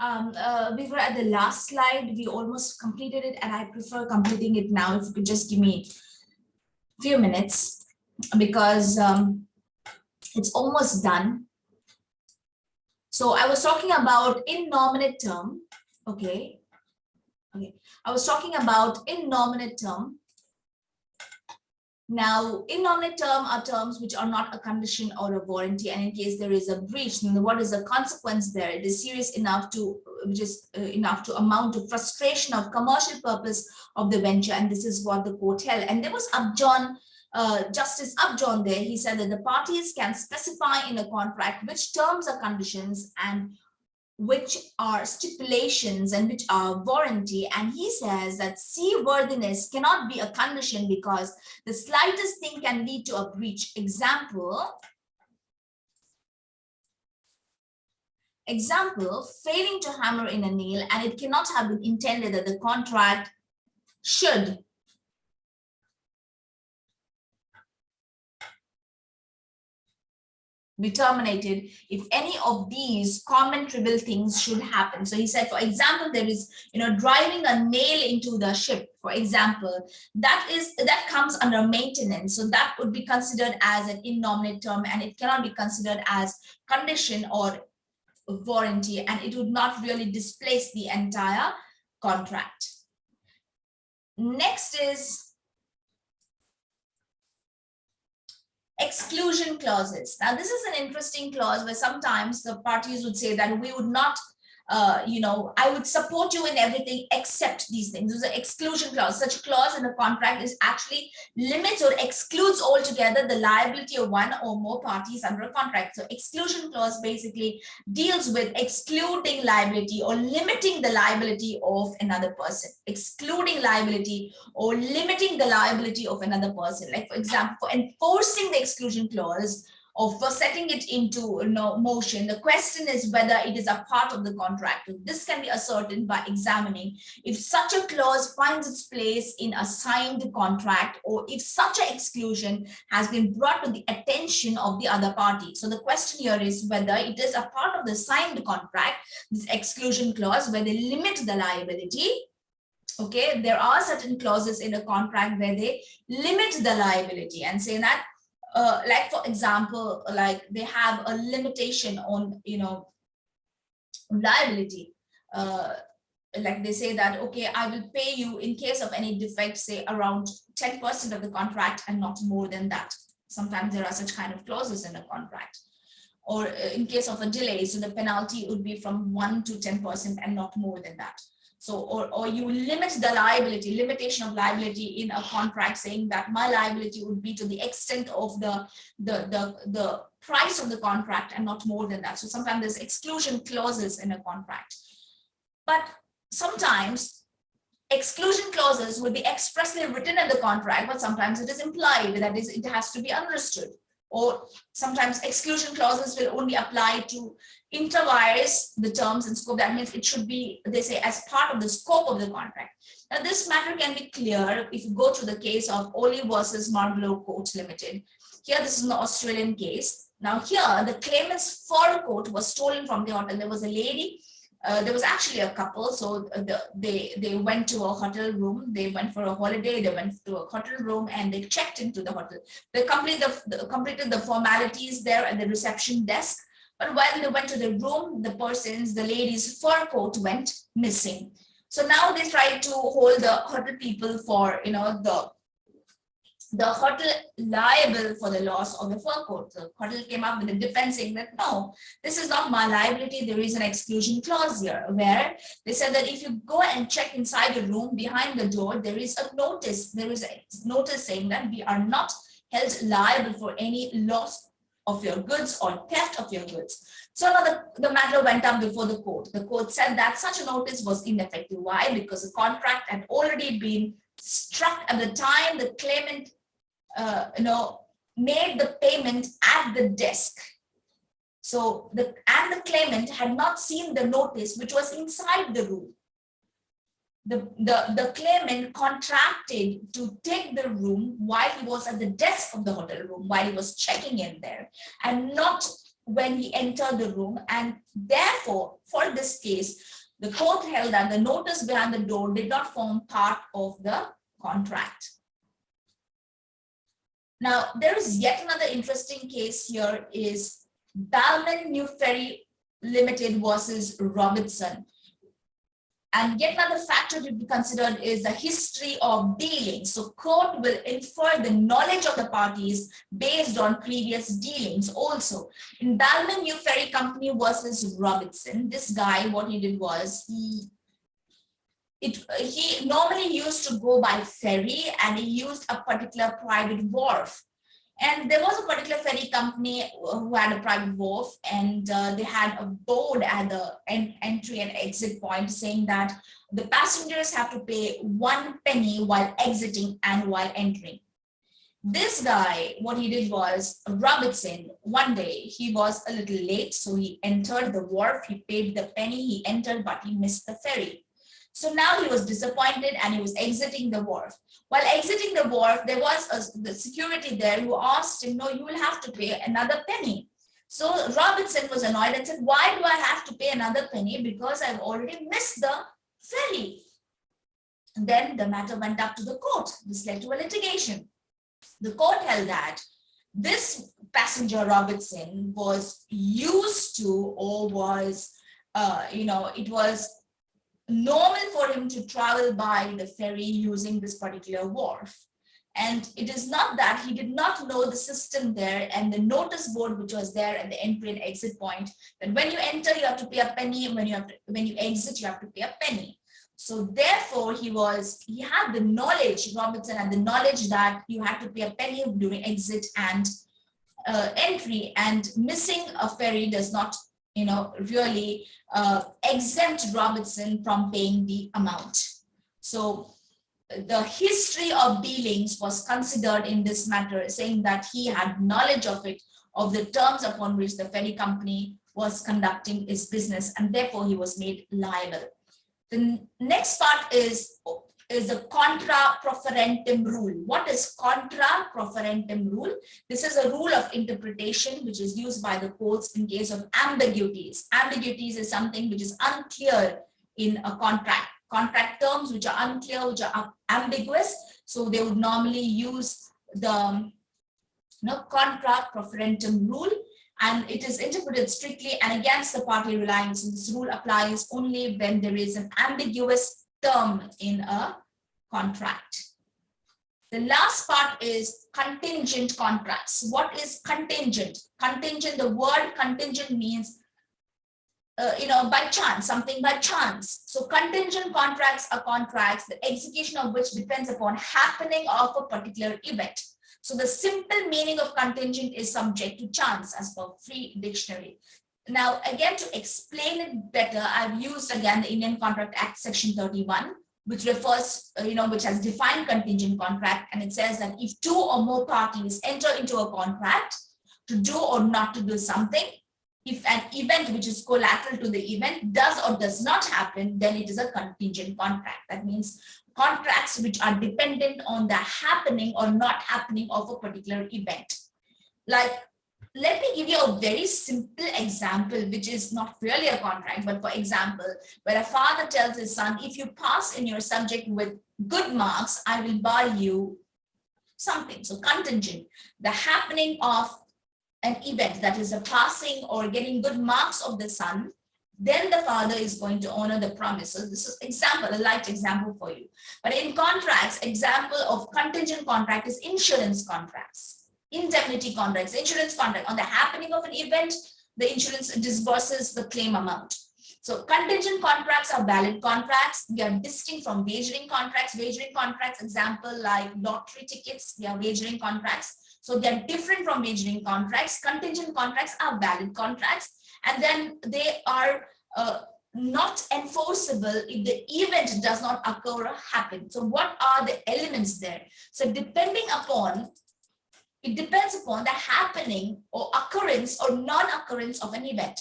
Um, uh, we were at the last slide. We almost completed it and I prefer completing it now. If you could just give me a few minutes because um, it's almost done. So I was talking about innominate term. Okay. Okay. I was talking about innominate term now, innominate term are terms which are not a condition or a warranty, and in case there is a breach, then what is the consequence there? It is serious enough to which is uh, enough to amount to frustration of commercial purpose of the venture, and this is what the court held. And there was Upjohn, uh, Justice Upjohn there. He said that the parties can specify in a contract which terms or conditions and which are stipulations and which are warranty. And he says that seaworthiness cannot be a condition because the slightest thing can lead to a breach. Example, example, failing to hammer in a nail and it cannot have been intended that the contract should be terminated if any of these common trivial things should happen. So he said, for example, there is, you know, driving a nail into the ship, for example, that is that comes under maintenance. So that would be considered as an innominate term and it cannot be considered as condition or warranty and it would not really displace the entire contract. Next is exclusion clauses. Now, this is an interesting clause where sometimes the parties would say that we would not uh, you know, I would support you in everything except these things. There's an exclusion clause. Such a clause in a contract is actually limits or excludes altogether the liability of one or more parties under a contract. So exclusion clause basically deals with excluding liability or limiting the liability of another person, excluding liability or limiting the liability of another person. Like for example, for enforcing the exclusion clause, for setting it into you know, motion. The question is whether it is a part of the contract. This can be ascertained by examining if such a clause finds its place in a signed contract or if such an exclusion has been brought to the attention of the other party. So the question here is whether it is a part of the signed contract, this exclusion clause where they limit the liability okay there are certain clauses in a contract where they limit the liability and say that uh, like for example, like they have a limitation on, you know, liability. Uh, like they say that, okay, I will pay you in case of any defect, say around 10% of the contract and not more than that. Sometimes there are such kind of clauses in a contract. Or uh, in case of a delay, so the penalty would be from 1 to 10% and not more than that. So, or, or you limit the liability, limitation of liability in a contract saying that my liability would be to the extent of the, the, the, the price of the contract and not more than that. So sometimes there's exclusion clauses in a contract. But sometimes exclusion clauses will be expressly written in the contract, but sometimes it is implied that is, it has to be understood or sometimes exclusion clauses will only apply to intra vires the terms and scope. That means it should be, they say, as part of the scope of the contract. Now, this matter can be clear if you go to the case of Olley versus Marlborough Court Limited. Here, this is an Australian case. Now, here, the claimant's fur coat was stolen from the hotel. There was a lady uh, there was actually a couple so the, they they went to a hotel room they went for a holiday they went to a hotel room and they checked into the hotel. They completed the, the completed the formalities there at the reception desk but while they went to the room the person's the lady's fur coat went missing. So now they tried to hold the hotel people for you know the the hotel liable for the loss of the fur coat. The hotel came up with a defense saying that no, this is not my liability. There is an exclusion clause here where they said that if you go and check inside the room behind the door, there is a notice. There is a notice saying that we are not held liable for any loss of your goods or theft of your goods. So now the, the matter went up before the court. The court said that such a notice was ineffective. Why? Because the contract had already been struck at the time the claimant uh, you know, made the payment at the desk. So the and the claimant had not seen the notice which was inside the room. The, the, the claimant contracted to take the room while he was at the desk of the hotel room, while he was checking in there, and not when he entered the room and therefore for this case the court held that the notice behind the door did not form part of the contract. Now there is yet another interesting case here is Balmain New Ferry Limited versus Robertson. And yet another factor to be considered is the history of dealings. So court will infer the knowledge of the parties based on previous dealings also. In Balmain New Ferry Company versus Robertson, this guy, what he did was he it he normally used to go by ferry and he used a particular private wharf and there was a particular ferry company who had a private wharf and uh, they had a board at the en entry and exit point saying that the passengers have to pay one penny while exiting and while entering. This guy, what he did was, Robertson, one day he was a little late, so he entered the wharf, he paid the penny, he entered, but he missed the ferry. So now he was disappointed and he was exiting the wharf. While exiting the wharf, there was a, the security there who asked him, no, you will have to pay another penny. So Robinson was annoyed and said, why do I have to pay another penny? Because I've already missed the ferry. Then the matter went up to the court. This led to a litigation. The court held that this passenger Robinson was used to or was, uh, you know, it was normal for him to travel by the ferry using this particular wharf. And it is not that he did not know the system there and the notice board which was there at the entry and exit point that when you enter you have to pay a penny and when you have to, when you exit you have to pay a penny. So therefore he was he had the knowledge Robertson had the knowledge that you had to pay a penny during exit and uh, entry and missing a ferry does not you know, really uh, exempt Robertson from paying the amount. So the history of dealings was considered in this matter, saying that he had knowledge of it, of the terms upon which the ferry company was conducting its business, and therefore he was made liable. The next part is is a contra proferentem rule. What is contra proferentem rule? This is a rule of interpretation which is used by the courts in case of ambiguities. Ambiguities is something which is unclear in a contract. Contract terms which are unclear, which are ambiguous. So they would normally use the you know, contra proferentem rule and it is interpreted strictly and against the party reliance. So this rule applies only when there is an ambiguous term in a contract. The last part is contingent contracts. What is contingent? Contingent, the word contingent means, uh, you know, by chance, something by chance. So contingent contracts are contracts, the execution of which depends upon happening of a particular event. So the simple meaning of contingent is subject to chance as per free dictionary. Now, again, to explain it better, I've used again the Indian Contract Act section 31, which refers, uh, you know, which has defined contingent contract. And it says that if two or more parties enter into a contract to do or not to do something, if an event which is collateral to the event does or does not happen, then it is a contingent contract. That means contracts which are dependent on the happening or not happening of a particular event. Like let me give you a very simple example, which is not really a contract, but for example, where a father tells his son, if you pass in your subject with good marks, I will buy you something. So contingent, the happening of an event that is a passing or getting good marks of the son, then the father is going to honor the promise. So This is example, a light example for you. But in contracts, example of contingent contract is insurance contracts indemnity contracts, insurance contract. On the happening of an event, the insurance disburses the claim amount. So contingent contracts are valid contracts. They are distinct from wagering contracts. Wagering contracts, example like lottery tickets, they are wagering contracts. So they're different from wagering contracts. Contingent contracts are valid contracts. And then they are uh, not enforceable if the event does not occur or happen. So what are the elements there? So depending upon it depends upon the happening or occurrence or non-occurrence of an event.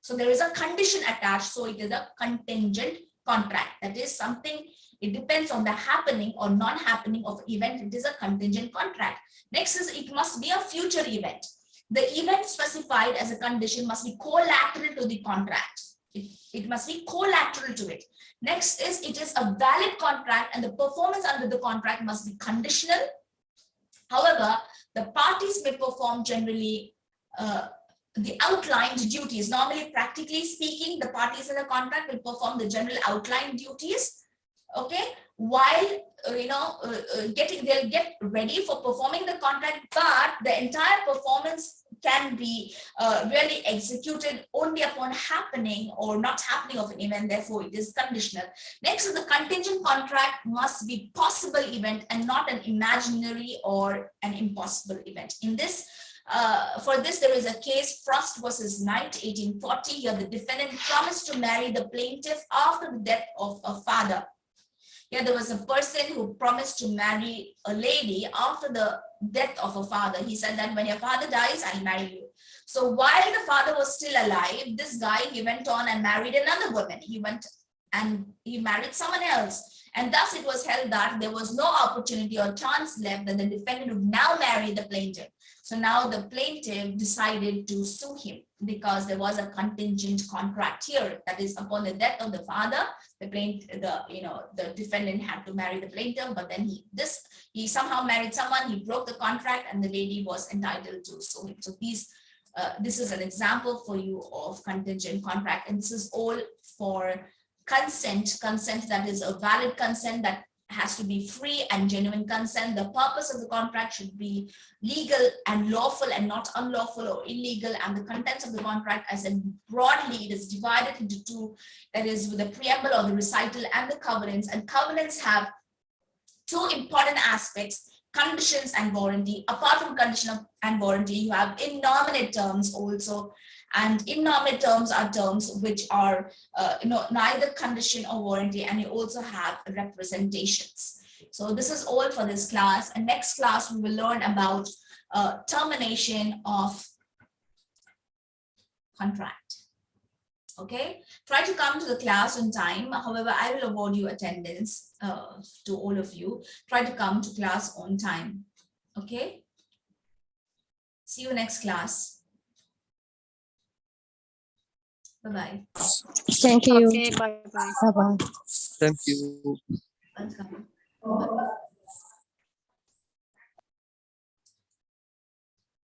So there is a condition attached, so it is a contingent contract. That is something, it depends on the happening or non-happening of event, it is a contingent contract. Next is it must be a future event. the event specified as a condition must be collateral to the contract. It, it must be collateral to it. Next is it is a valid contract and the performance under the contract must be conditional. However, the parties may perform generally uh, the outlined duties. Normally, practically speaking, the parties in the contract will perform the general outlined duties. Okay, while uh, you know uh, uh, getting they'll get ready for performing the contract, but the entire performance can be uh, really executed only upon happening or not happening of an event. Therefore, it is conditional. Next is the contingent contract must be possible event and not an imaginary or an impossible event. In this uh, for this, there is a case Frost versus Knight, 1840. Here, the defendant promised to marry the plaintiff after the death of a father. Here, there was a person who promised to marry a lady after the death of a father. He said that when your father dies, I'll marry you. So while the father was still alive, this guy, he went on and married another woman. He went and he married someone else. And thus it was held that there was no opportunity or chance left that the defendant would now marry the plaintiff. So now the plaintiff decided to sue him because there was a contingent contract here. That is upon the death of the father, the plaintiff, the you know the defendant had to marry the plaintiff, but then he this he somehow married someone, he broke the contract, and the lady was entitled to sue him. So these uh, this is an example for you of contingent contract, and this is all for consent, consent that is a valid consent that has to be free and genuine consent. The purpose of the contract should be legal and lawful and not unlawful or illegal. And the contents of the contract, as in broadly, it is divided into two. That is with the preamble or the recital and the covenants. And covenants have two important aspects, conditions and warranty. Apart from condition and warranty, you have innominate terms also and innominate terms are terms which are uh, you know neither condition or warranty and you also have representations. So this is all for this class. And next class we will learn about uh, termination of contract. Okay? Try to come to the class on time. However i will award you attendance uh, to all of you. Try to come to class on time. Okay? See you next class Bye-bye. Thank you. Okay, bye bye. Bye-bye. Thank you. Welcome. Bye.